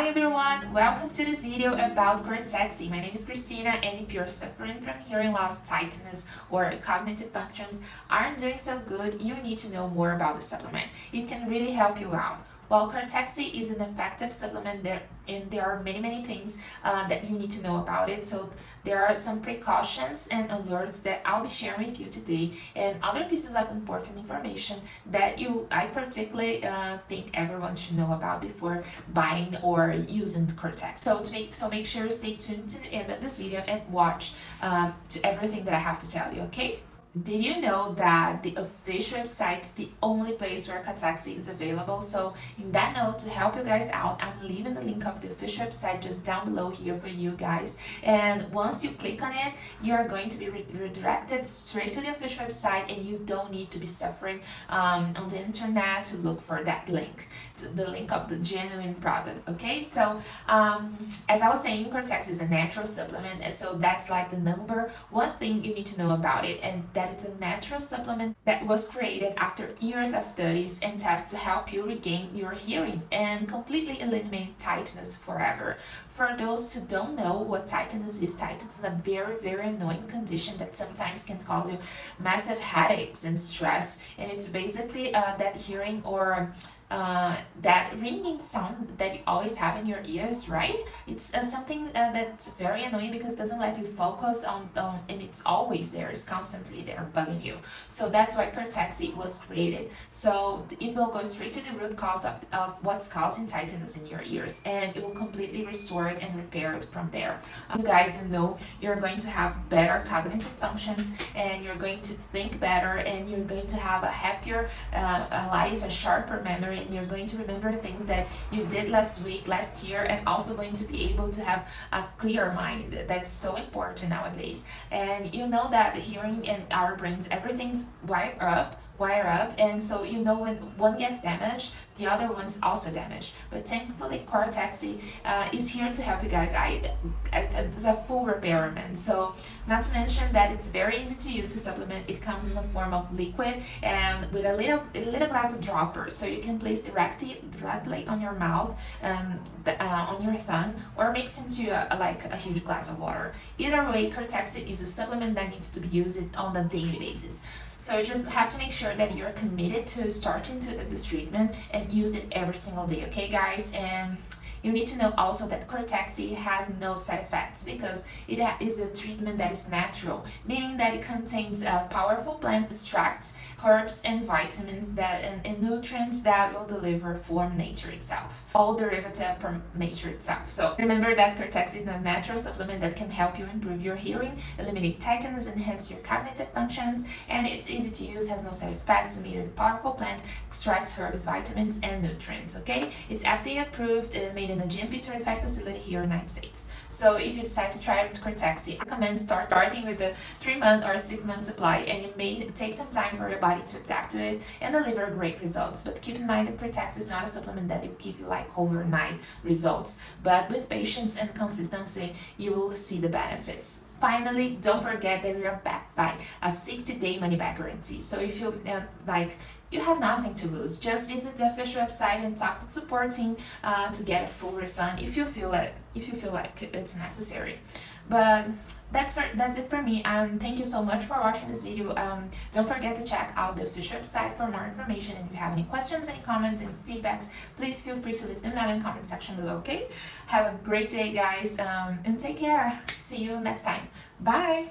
Hi everyone, welcome to this video about Cortexi. My name is Christina and if you're suffering from hearing loss, tinnitus or cognitive functions aren't doing so good, you need to know more about the supplement. It can really help you out. While Cortexi is an effective supplement, there and there are many many things uh, that you need to know about it. So there are some precautions and alerts that I'll be sharing with you today, and other pieces of important information that you I particularly uh, think everyone should know about before buying or using Cortex. So to make so make sure stay tuned to the end of this video and watch um, to everything that I have to tell you. Okay. Did you know that the official website is the only place where Cortexi is available? So in that note, to help you guys out, I'm leaving the link of the official website just down below here for you guys. And once you click on it, you're going to be re redirected straight to the official website and you don't need to be suffering um, on the internet to look for that link, the link of the genuine product, okay? So um, as I was saying, Cortex is a natural supplement, so that's like the number one thing you need to know about it. and that it's a natural supplement that was created after years of studies and tests to help you regain your hearing and completely eliminate tinnitus forever. For those who don't know what tinnitus is, tinnitus is a very, very annoying condition that sometimes can cause you massive headaches and stress. And it's basically uh, that hearing or uh, that ringing sound that you always have in your ears, right? It's uh, something uh, that's very annoying because it doesn't let you focus on, on, and it's always there, it's constantly there bugging you. So that's why Cortexi was created. So it will go straight to the root cause of, of what's causing tinnitus in your ears and it will completely restore it and repair it from there. You guys, you know, you're going to have better cognitive functions and you're going to think better and you're going to have a happier uh, life, a sharper memory and you're going to remember things that you did last week, last year, and also going to be able to have a clear mind. That's so important nowadays. And you know that hearing in our brains, everything's wired up wire up and so you know when one gets damaged the other one's also damaged. But thankfully Cortexi uh, is here to help you guys. I, I, it's a full repairman. So not to mention that it's very easy to use the supplement. It comes in the form of liquid and with a little a little glass of droppers so you can place directly directly on your mouth and uh, on your thumb or mix into a, like a huge glass of water. Either way Cortexi is a supplement that needs to be used on a daily basis so just have to make sure that you're committed to starting to this treatment and use it every single day, okay guys? And you need to know also that Cortexi has no side effects because it is a treatment that is natural, meaning that it contains uh, powerful plant extracts, herbs and vitamins that and, and, nutrients that will deliver from nature itself, all derivative from nature itself. So remember that Cortexi is a natural supplement that can help you improve your hearing, eliminate tinnitus, enhance your cognitive functions, and it's easy to use, has no side effects, with powerful plant extracts, herbs, vitamins, and nutrients, okay? It's FDA approved and made in a GMP certified facility here in the United States. So if you decide to try with Cortexi, I recommend start starting with a 3 month or 6 month supply and it may take some time for your body to adapt to it and deliver great results. But keep in mind that Cortexi is not a supplement that will give you like overnight results. But with patience and consistency, you will see the benefits. Finally, don't forget that we are backed by a 60-day money-back guarantee. So if you uh, like you have nothing to lose. Just visit the official website and talk to the support team uh, to get a full refund if you feel like if you feel like it's necessary. But that's for that's it for me. Um, thank you so much for watching this video. Um, don't forget to check out the official website for more information. And if you have any questions, any comments, any feedbacks, please feel free to leave them down in the comment section below. Okay? Have a great day, guys, um, and take care. See you next time. Bye.